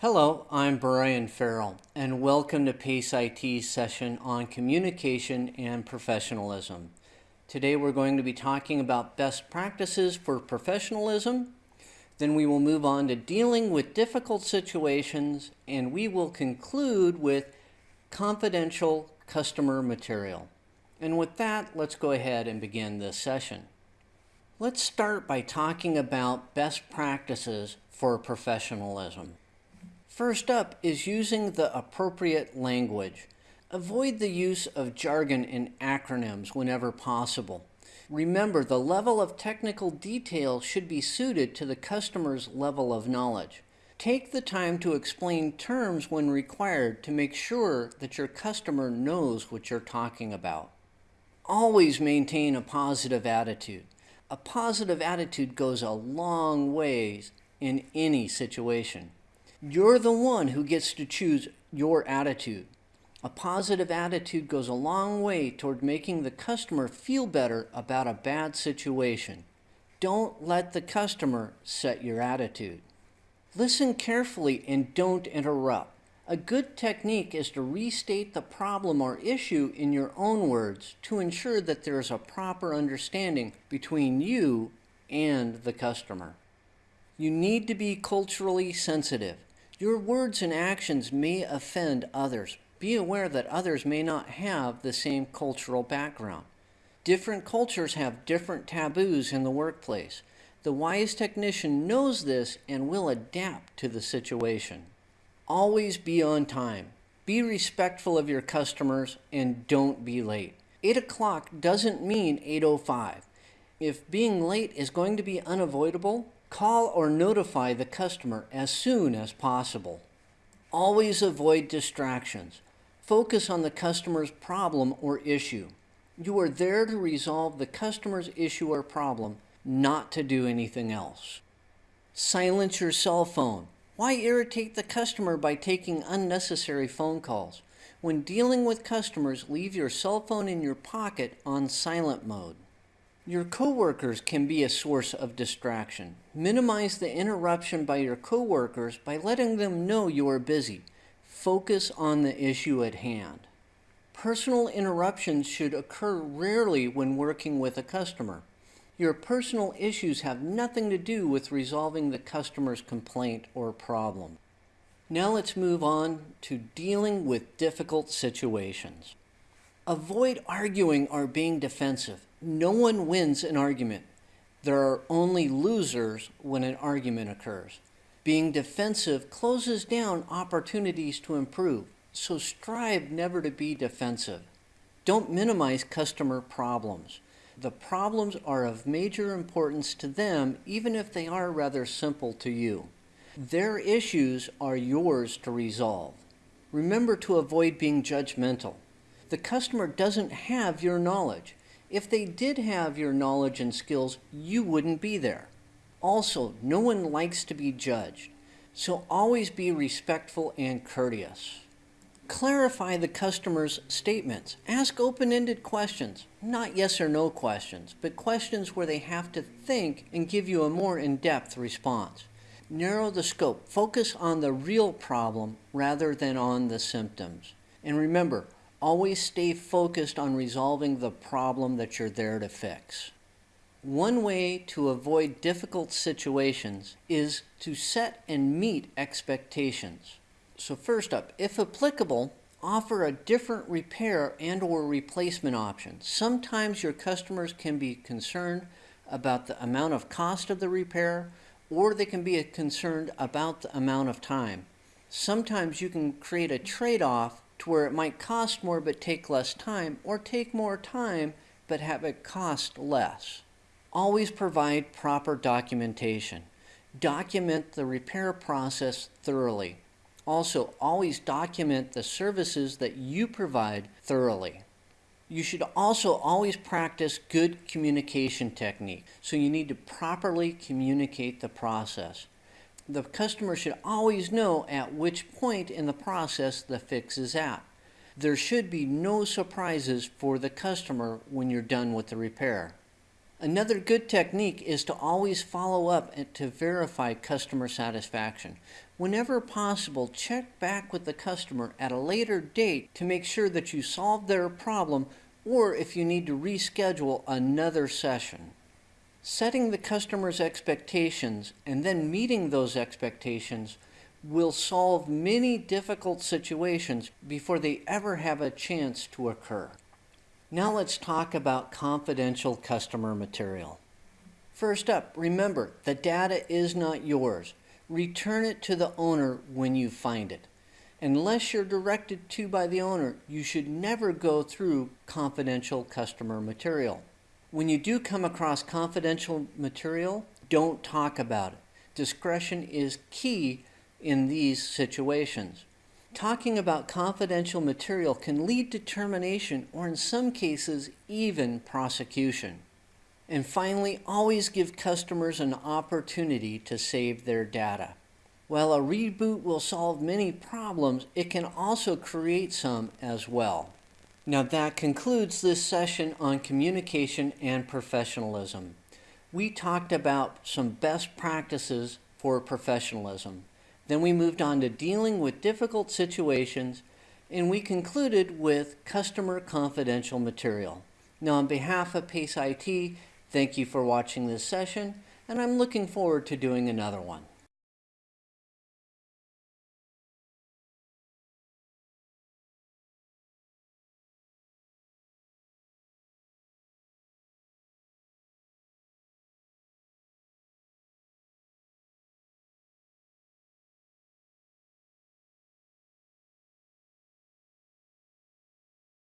Hello, I'm Brian Farrell, and welcome to PACE IT's session on communication and professionalism. Today we're going to be talking about best practices for professionalism. Then we will move on to dealing with difficult situations, and we will conclude with confidential customer material. And with that, let's go ahead and begin this session. Let's start by talking about best practices for professionalism. First up is using the appropriate language. Avoid the use of jargon and acronyms whenever possible. Remember, the level of technical detail should be suited to the customer's level of knowledge. Take the time to explain terms when required to make sure that your customer knows what you're talking about. Always maintain a positive attitude. A positive attitude goes a long ways in any situation. You're the one who gets to choose your attitude. A positive attitude goes a long way toward making the customer feel better about a bad situation. Don't let the customer set your attitude. Listen carefully and don't interrupt. A good technique is to restate the problem or issue in your own words to ensure that there is a proper understanding between you and the customer. You need to be culturally sensitive. Your words and actions may offend others. Be aware that others may not have the same cultural background. Different cultures have different taboos in the workplace. The wise technician knows this and will adapt to the situation. Always be on time. Be respectful of your customers and don't be late. 8 o'clock doesn't mean 8.05. If being late is going to be unavoidable, Call or notify the customer as soon as possible. Always avoid distractions. Focus on the customer's problem or issue. You are there to resolve the customer's issue or problem, not to do anything else. Silence your cell phone. Why irritate the customer by taking unnecessary phone calls? When dealing with customers, leave your cell phone in your pocket on silent mode. Your coworkers can be a source of distraction. Minimize the interruption by your coworkers by letting them know you are busy. Focus on the issue at hand. Personal interruptions should occur rarely when working with a customer. Your personal issues have nothing to do with resolving the customer's complaint or problem. Now let's move on to dealing with difficult situations. Avoid arguing or being defensive. No one wins an argument. There are only losers when an argument occurs. Being defensive closes down opportunities to improve, so strive never to be defensive. Don't minimize customer problems. The problems are of major importance to them, even if they are rather simple to you. Their issues are yours to resolve. Remember to avoid being judgmental. The customer doesn't have your knowledge. If they did have your knowledge and skills, you wouldn't be there. Also, no one likes to be judged, so always be respectful and courteous. Clarify the customer's statements. Ask open-ended questions, not yes or no questions, but questions where they have to think and give you a more in-depth response. Narrow the scope. Focus on the real problem rather than on the symptoms. And remember, Always stay focused on resolving the problem that you're there to fix. One way to avoid difficult situations is to set and meet expectations. So first up, if applicable, offer a different repair and or replacement option. Sometimes your customers can be concerned about the amount of cost of the repair or they can be concerned about the amount of time. Sometimes you can create a trade-off to where it might cost more but take less time, or take more time but have it cost less. Always provide proper documentation. Document the repair process thoroughly. Also, always document the services that you provide thoroughly. You should also always practice good communication technique. So you need to properly communicate the process the customer should always know at which point in the process the fix is at. There should be no surprises for the customer when you're done with the repair. Another good technique is to always follow up to verify customer satisfaction. Whenever possible, check back with the customer at a later date to make sure that you solved their problem or if you need to reschedule another session. Setting the customer's expectations and then meeting those expectations will solve many difficult situations before they ever have a chance to occur. Now let's talk about confidential customer material. First up, remember the data is not yours. Return it to the owner when you find it. Unless you're directed to by the owner, you should never go through confidential customer material. When you do come across confidential material, don't talk about it. Discretion is key in these situations. Talking about confidential material can lead to termination or, in some cases, even prosecution. And finally, always give customers an opportunity to save their data. While a reboot will solve many problems, it can also create some as well. Now, that concludes this session on communication and professionalism. We talked about some best practices for professionalism. Then we moved on to dealing with difficult situations, and we concluded with customer confidential material. Now, on behalf of PACE IT, thank you for watching this session, and I'm looking forward to doing another one.